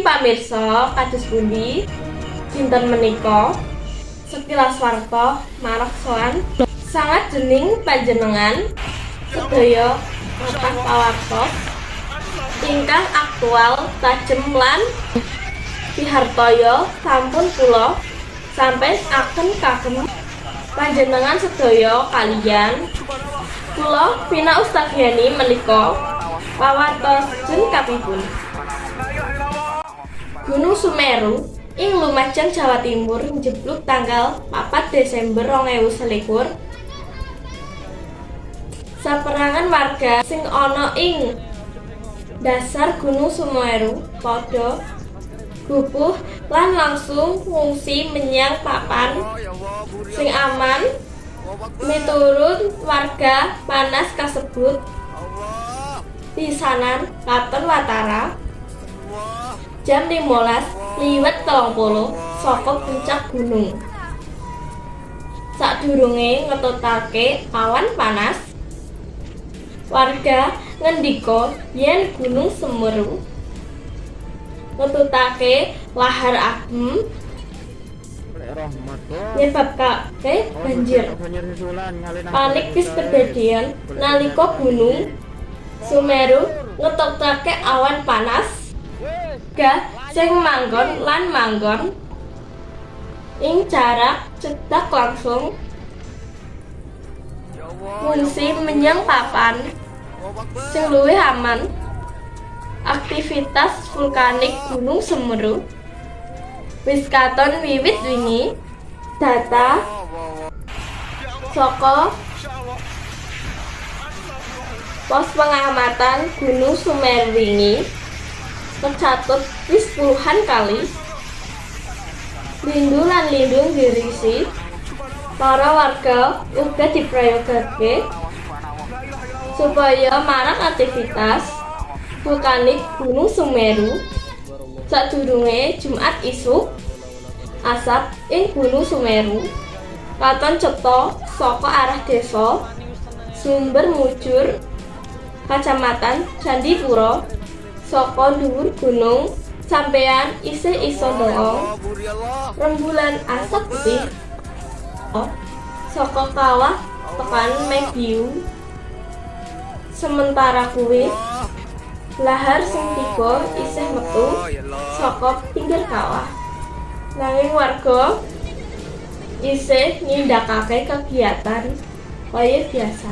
pamirsa kados pundi dinten menika sekilas warta marang soan sangat dening panjenengan sedaya kathah pawartos ingkang aktual tajem lan pihartoyo sampun kula sampai akan kagem panjenengan sedaya kalian. Kula Vina Ustadhiani menika pawartos jen kapipun Gunung Sumeru ing Lumajang Jawa Timur njebluk tanggal 4 Desember 2021 saperangan warga sing ana ing dasar Gunung Sumeru padha gupuh lan langsung ngungsi menyang papan sing aman. Miturut warga panas kasebut pisanan katon watara jam 15 liwat telung puluh saka puncak gunung. Sadurunge ngetutake awan panas. Warga ngendika yen gunung semeru. Ngetutake lahar adem nyebabake banjir. Panik bis kedadian nalika gunung Sumeru ngetutake awan panas gah sing manggon lan manggon. Ing jarak cedak langsung. Fungsi menyang papan. Sing luwih aman. Aktivitas vulkanik Gunung Semeru. Wis katon wiwit wingi. Data. Saka pos pengamatan Gunung Sumeru wingi tercatut wis puluhan kali. Lindu lan lindung dirisi. Para warga uga diprayogake supaya marang aktivitas vulkanik Gunung Sumeru sadurunge Jumat isuk asap ing Gunung Sumeru katon cetha saka arah desa sumber mujur kacamatan Candipuro saka dhuwur gunung sampeyan isih iso ndelok rembulan asap putih. Saka kawah tekan Medium. Sementara kuwi lahar sing tiba isih metu saka pinggir kawah. Nanging warga isih nindakake kegiatan kaya biasa